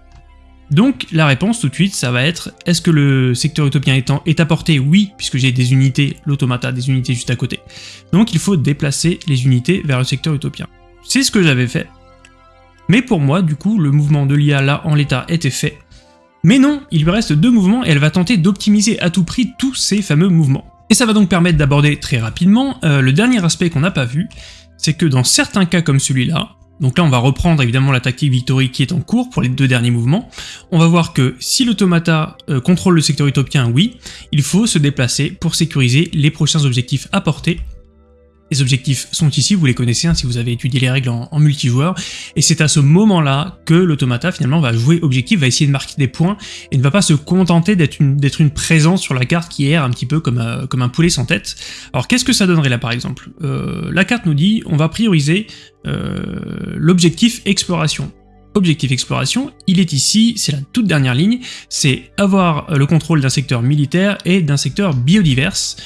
Donc la réponse tout de suite, ça va être, est-ce que le secteur utopien étant est à portée Oui, puisque j'ai des unités, l'automata, des unités juste à côté. Donc il faut déplacer les unités vers le secteur utopien. C'est ce que j'avais fait. Mais pour moi, du coup, le mouvement de l'IA là en l'état était fait, mais non, il lui reste deux mouvements et elle va tenter d'optimiser à tout prix tous ces fameux mouvements. Et ça va donc permettre d'aborder très rapidement euh, le dernier aspect qu'on n'a pas vu, c'est que dans certains cas comme celui-là, donc là on va reprendre évidemment la tactique Victory qui est en cours pour les deux derniers mouvements, on va voir que si l'automata euh, contrôle le secteur utopien, oui, il faut se déplacer pour sécuriser les prochains objectifs à porter les objectifs sont ici, vous les connaissez hein, si vous avez étudié les règles en, multijoueur, et c'est à ce moment-là que l'automata finalement va jouer objectif, va essayer de marquer des points, et ne va pas se contenter d'être une, présence sur la carte qui erre un petit peu comme, euh, comme un poulet sans tête. Alors qu'est-ce que ça donnerait là par exemple? Euh, La carte nous dit on va prioriser euh, l'objectif exploration. Objectif exploration, il est ici, c'est la toute dernière ligne, c'est avoir le contrôle d'un secteur militaire et d'un secteur biodiverse.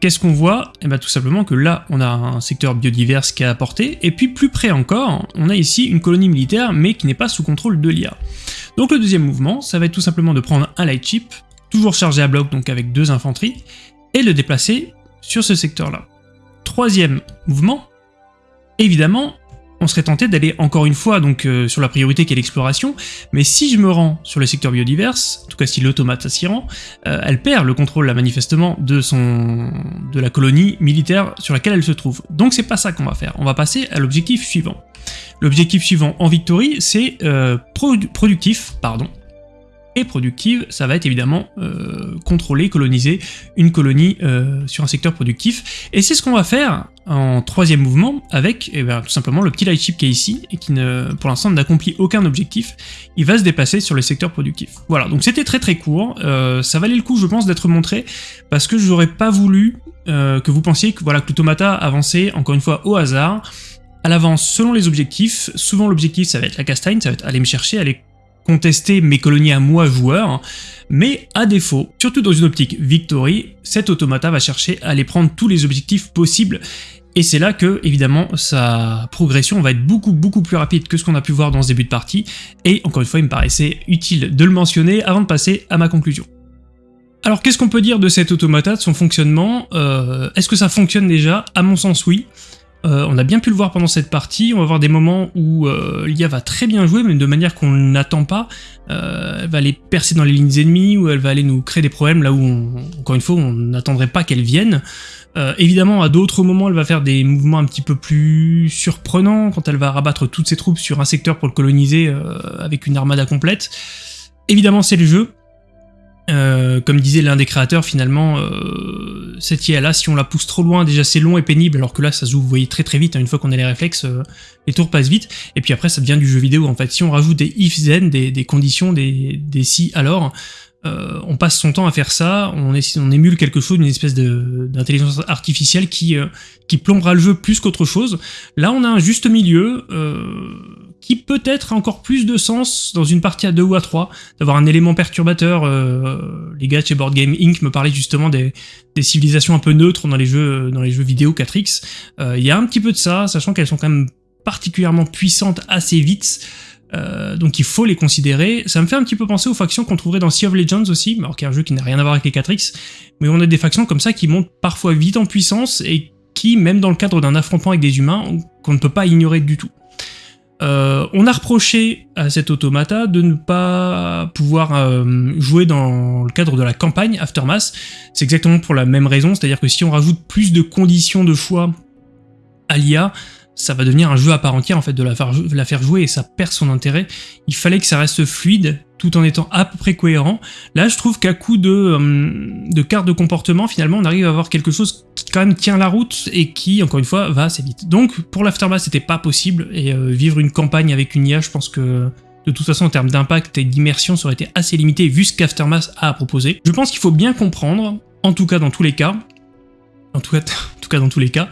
Qu'est-ce qu'on voit? Eh bien tout simplement que là, on a un secteur biodivers qui est apporté, et puis plus près encore, on a ici une colonie militaire, mais qui n'est pas sous contrôle de l'IA. Donc le deuxième mouvement, ça va être tout simplement de prendre un light ship, toujours chargé à bloc, donc avec deux infanteries, et le déplacer sur ce secteur-là. Troisième mouvement, évidemment, on serait tenté d'aller encore une fois donc euh, sur la priorité qui est l'exploration, mais si je me rends sur le secteur biodiverse, en tout cas si l'automate s'y rend, euh, elle perd le contrôle là manifestement de son de la colonie militaire sur laquelle elle se trouve. Donc c'est pas ça qu'on va faire, on va passer à l'objectif suivant. L'objectif suivant en victory, c'est euh, productif, pardon, et productive, ça va être évidemment euh, contrôler, coloniser une colonie euh, sur un secteur productif. Et c'est ce qu'on va faire en troisième mouvement avec eh ben, tout simplement le petit lightship qui est ici et qui ne, pour l'instant n'accomplit aucun objectif. Il va se déplacer sur le secteur productif. Voilà, donc c'était très très court. Euh, ça valait le coup, je pense, d'être montré parce que je n'aurais pas voulu que vous pensiez que voilà que l'automata avançait encore une fois au hasard à l'avance selon les objectifs. Souvent l'objectif ça va être la castagne, ça va être aller me chercher, aller contester mes colonies à moi joueur, mais à défaut, surtout dans une optique victory, cet automata va chercher à aller prendre tous les objectifs possibles. Et c'est là que, évidemment, sa progression va être beaucoup beaucoup plus rapide que ce qu'on a pu voir dans ce début de partie, et encore une fois, il me paraissait utile de le mentionner avant de passer à ma conclusion. Alors qu'est-ce qu'on peut dire de cet automata, de son fonctionnement? Euh, Est-ce que ça fonctionne déjà? À mon sens oui. Euh, on a bien pu le voir pendant cette partie, on va avoir des moments où euh, l'IA va très bien jouer, mais de manière qu'on n'attend pas. Euh, elle va aller percer dans les lignes ennemies, ou elle va aller nous créer des problèmes là où, encore une fois, on n'attendrait pas qu'elle vienne. évidemment, à d'autres moments, elle va faire des mouvements un petit peu plus surprenants, quand elle va rabattre toutes ses troupes sur un secteur pour le coloniser avec une armada complète. Évidemment, c'est le jeu, euh, comme disait l'un des créateurs, finalement, euh, cette IA-là, si on la pousse trop loin, déjà c'est long et pénible, alors que là, ça se joue, vous voyez, très très vite, hein, une fois qu'on a les réflexes, euh, les tours passent vite, et puis après, ça devient du jeu vidéo, en fait. Si on rajoute des if-then, des, conditions, des, si alors, euh, on passe son temps à faire ça, on, émule quelque chose, une espèce d'intelligence artificielle qui, qui plombera le jeu plus qu'autre chose. Là, on a un juste milieu qui peut-être a encore plus de sens dans une partie à 2 ou à 3, d'avoir un élément perturbateur. les gars chez Board Game Inc. me parlaient justement des, civilisations un peu neutres dans les jeux, dans les jeux vidéo 4X. Il y a un petit peu de ça, sachant qu'elles sont quand même particulièrement puissantes assez vite. Euh, donc il faut les considérer. Ça me fait un petit peu penser aux factions qu'on trouverait dans Sea of Legends aussi, alors qu'il y a un jeu qui n'a rien à voir avec les 4X, mais on a des factions comme ça qui montent parfois vite en puissance et qui, même dans le cadre d'un affrontement avec des humains, qu'on ne peut pas ignorer du tout. Euh, on a reproché à cet automata de ne pas pouvoir euh, jouer dans le cadre de la campagne Aftermath. C'est exactement pour la même raison, c'est-à-dire que si on rajoute plus de conditions de choix à l'IA, ça va devenir un jeu à part entière en fait de la faire, jouer et ça perd son intérêt. Il fallait que ça reste fluide tout en étant à peu près cohérent. Là, je trouve qu'à coup de, euh, de cartes de comportement, finalement, on arrive à avoir quelque chose qui quand même tient la route et qui, encore une fois, va assez vite. Donc, pour l'Aftermath, c'était pas possible, et euh, vivre une campagne avec une IA, je pense que de toute façon, en termes d'impact et d'immersion, ça aurait été assez limité vu ce qu'Aftermath a à proposer. Je pense qu'il faut bien comprendre, en tout cas dans tous les cas, en tout cas, en tout cas dans tous les cas,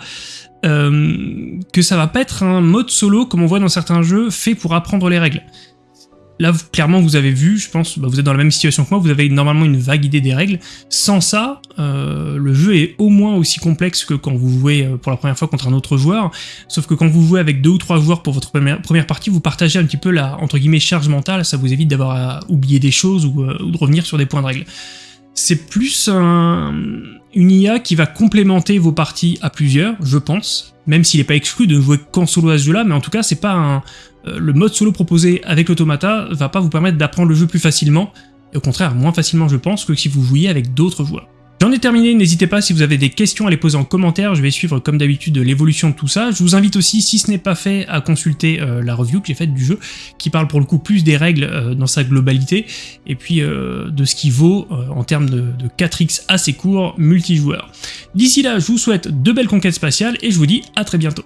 euh, que ça va pas être un mode solo, comme on voit dans certains jeux, fait pour apprendre les règles. Là, clairement, vous avez vu, je pense, bah, vous êtes dans la même situation que moi, vous avez normalement une vague idée des règles. Sans ça, euh, le jeu est au moins aussi complexe que quand vous jouez euh, pour la première fois contre un autre joueur, sauf que quand vous jouez avec deux ou trois joueurs pour votre première, partie, vous partagez un petit peu la, entre guillemets, charge mentale, ça vous évite d'avoir à oublier des choses ou, ou de revenir sur des points de règle c'est plus une IA qui va complémenter vos parties à plusieurs, je pense, même s'il n'est pas exclu de jouer qu'en solo à ce jeu-là, mais en tout cas, c'est pas un... Euh, le mode solo proposé avec l'automata va pas vous permettre d'apprendre le jeu plus facilement, et au contraire, moins facilement je pense, que si vous jouiez avec d'autres joueurs. J'en ai terminé, n'hésitez pas si vous avez des questions à les poser en commentaire, je vais suivre comme d'habitude l'évolution de tout ça. Je vous invite aussi, si ce n'est pas fait, à consulter euh, la review que j'ai faite du jeu, qui parle pour le coup plus des règles euh, dans sa globalité, et puis euh, de ce qui vaut en termes de, de 4x assez court multijoueur. D'ici là, je vous souhaite de belles conquêtes spatiales, et je vous dis à très bientôt.